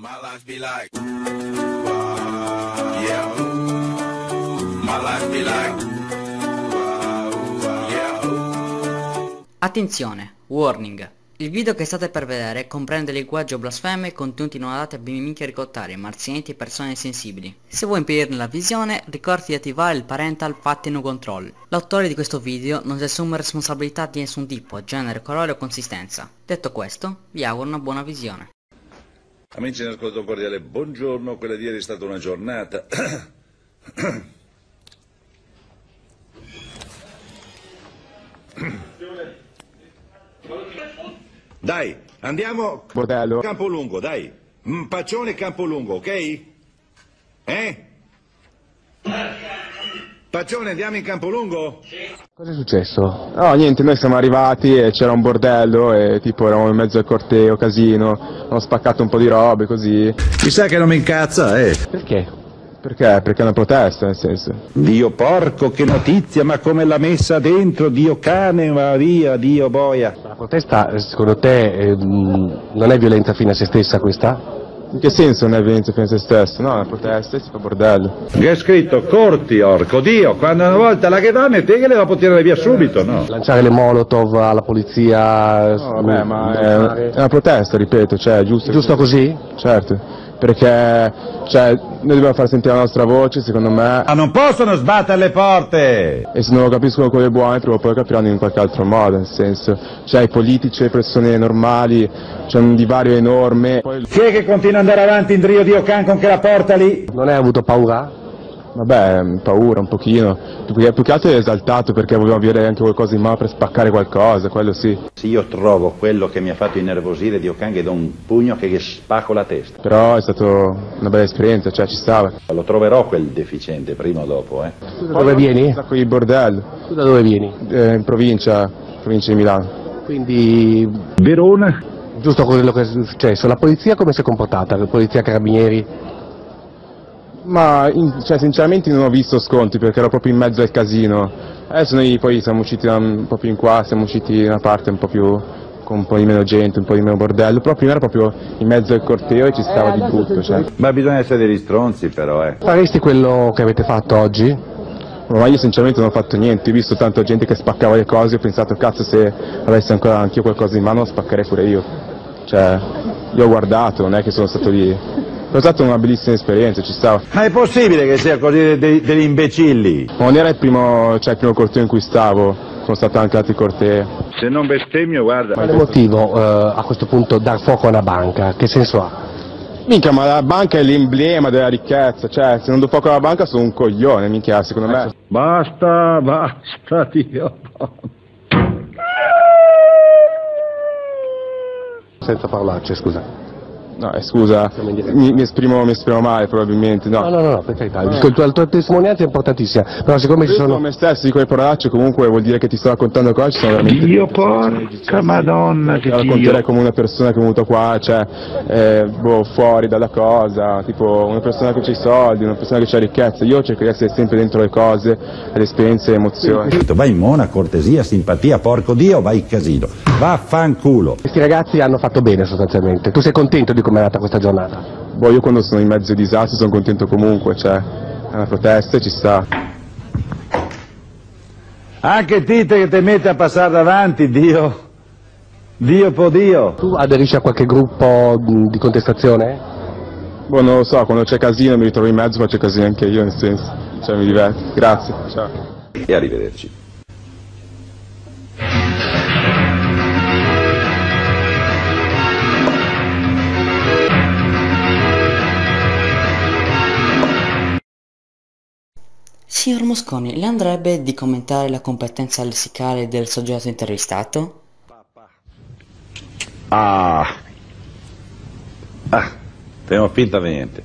My life be like, ah, yeah. My life be like. Attenzione, warning. Il video che state per vedere comprende linguaggio blasfemo e contenuti non adatti a bimbi ricottari, marzianti e persone sensibili. Se vuoi impedirne la visione, ricordati di attivare il parental pattern control. L'autore di questo video non si assume responsabilità di nessun tipo, genere, colore o consistenza. Detto questo, vi auguro una buona visione. Amici in ascolto cordiale, buongiorno, quella di ieri è stata una giornata. Dai, andiamo Bordello. Campolungo, dai. Mm, Paccione Campolungo, ok? Eh? Paccione, andiamo in Campolungo? Cosa è successo? No, niente, noi siamo arrivati e c'era un bordello e tipo eravamo in mezzo al corteo, casino, hanno spaccato un po' di robe così. Mi sa che non mi incazza, eh. Perché? Perché? Perché è una protesta, nel senso. Dio porco, che notizia, ma come l'ha messa dentro, Dio cane, ma via, Dio boia. La protesta, secondo te, eh, non è violenza fine a se stessa questa? In che senso non è violenza fino a se stesso? No, è una protesta e si fa bordello. Che è scritto corti, orco, Dio, quando una volta la che vanno e te che le va a tirare via subito, no? Lanciare le molotov alla polizia? No, vabbè, ma è, è una protesta, ripeto, cioè, giusto. Giusto così? Certo. Perché, cioè, noi dobbiamo far sentire la nostra voce, secondo me, Ma non possono sbattere le porte! e se non lo capiscono quelle buone, prima o poi lo capiranno in qualche altro modo, nel senso, cioè i politici e le persone normali, c'è un divario enorme. Poi, Chi è che continua ad andare avanti in Drio Dio Can con che la porta lì? Non hai avuto paura? Vabbè, paura un pochino, più che, più che altro è esaltato perché volevamo avere anche qualcosa in mano per spaccare qualcosa, quello sì. Se io trovo quello che mi ha fatto innervosire Dio Can che do un pugno che gli spacco la testa. Però è stata una bella esperienza, cioè ci stava. Lo troverò quel deficiente prima o dopo, eh. Tu da dove vieni? Sacco di bordello, Tu da dove vieni? eh, in provincia, provincia di Milano. Quindi, Verona? giusto quello che è successo, la polizia come si è comportata? La polizia carabinieri? Ma in- cioè, sinceramente non ho visto sconti perché ero proprio in mezzo al casino. Adesso noi poi siamo usciti un po' più in qua, siamo usciti da una parte un po' più con un po' di meno gente, un po' di meno bordello, però prima era proprio in mezzo al corteo e ci stava di brutto. Cioè. Ma bisogna essere degli stronzi però, eh. Faresti quello che avete fatto oggi? Ma io sinceramente non ho fatto niente, ho visto tanta gente che spaccava le cose, ho pensato cazzo se avessi ancora anch'io qualcosa in mano lo spaccherei pure io. Cioè, io ho guardato, non è che sono stato lì. È stata una bellissima esperienza, ci stava. Ma è possibile che sia così de- de- degli imbecilli? Ma non era il primo, cioè, il primo corteo in cui stavo, sono stato anche altri cortei. Se non bestemmio, guarda. Quale motivo eh, a questo punto dar fuoco a una banca? Che senso ha? Minchia, ma la banca è l'emblema della ricchezza, cioè, se non do fuoco alla banca sono un coglione, minchia, secondo me. Basta, basta, Dio. Senza parolacce, scusa. No, eh, scusa, mi, mi esprimo, mi esprimo male probabilmente, no. No, no, no, no per carità. Il tuo- la tua testimonianza è importantissima, però siccome ci Io sono... come stesso dico le parolacce, comunque vuol dire che ti sto raccontando cose, ci sono veramente... Dio porca madonna che Ti racconterei come una persona che è venuta qua, cioè, eh, boh, fuori dalla cosa, tipo una persona che ha i soldi, una persona che ha ricchezza. Io cerco di essere sempre dentro le cose, le esperienze le emozioni. Vai in mona, cortesia, simpatia, porco Dio, vai in casino. Vaffanculo. Questi ragazzi hanno fatto bene sostanzialmente. Tu sei contento di come è andata questa giornata? Boh, io quando sono in mezzo ai disastri sono contento comunque, cioè, è una protesta e ci sta. Anche Tite che ti mette a passare davanti, Dio. Dio po' Dio. Tu aderisci a qualche gruppo di contestazione? Boh, non lo so, quando c'è casino mi ritrovo in mezzo, faccio casino anche io, nel senso, cioè mi diverto. Grazie, ciao. E arrivederci. Signor Mosconi, le andrebbe di commentare la competenza lessicale del soggetto intervistato? Ah. Ah, tengo finta niente.